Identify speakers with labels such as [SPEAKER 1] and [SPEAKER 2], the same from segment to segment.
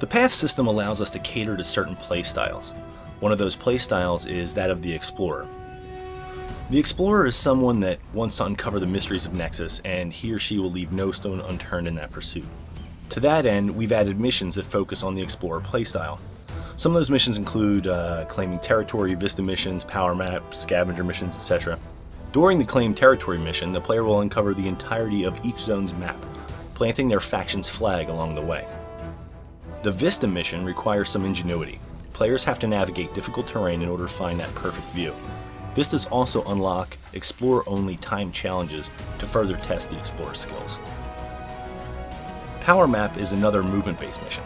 [SPEAKER 1] The path system allows us to cater to certain playstyles. One of those playstyles is that of the Explorer. The Explorer is someone that wants to uncover the mysteries of Nexus, and he or she will leave no stone unturned in that pursuit. To that end, we've added missions that focus on the Explorer playstyle. Some of those missions include uh, claiming territory, vista missions, power maps, scavenger missions, etc. During the claim territory mission, the player will uncover the entirety of each zone's map, planting their faction's flag along the way. The Vista mission requires some ingenuity. Players have to navigate difficult terrain in order to find that perfect view. Vistas also unlock Explorer-only time challenges to further test the Explorer skills. Power Map is another movement-based mission.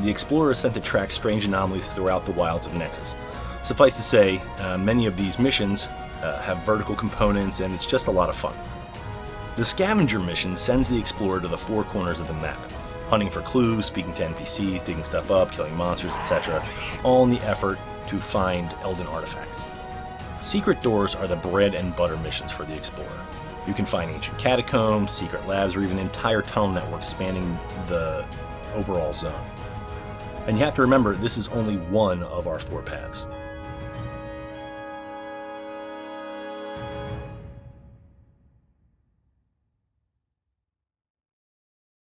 [SPEAKER 1] The Explorer is sent to track strange anomalies throughout the wilds of Nexus. Suffice to say, uh, many of these missions uh, have vertical components and it's just a lot of fun. The Scavenger mission sends the Explorer to the four corners of the map, hunting for clues, speaking to NPCs, digging stuff up, killing monsters, etc., all in the effort to find Eldan artifacts. Secret doors are the bread and butter missions for the Explorer. You can find ancient catacombs, secret labs, or even entire tunnel networks spanning the overall zone. And you have to remember, this is only one of our four paths.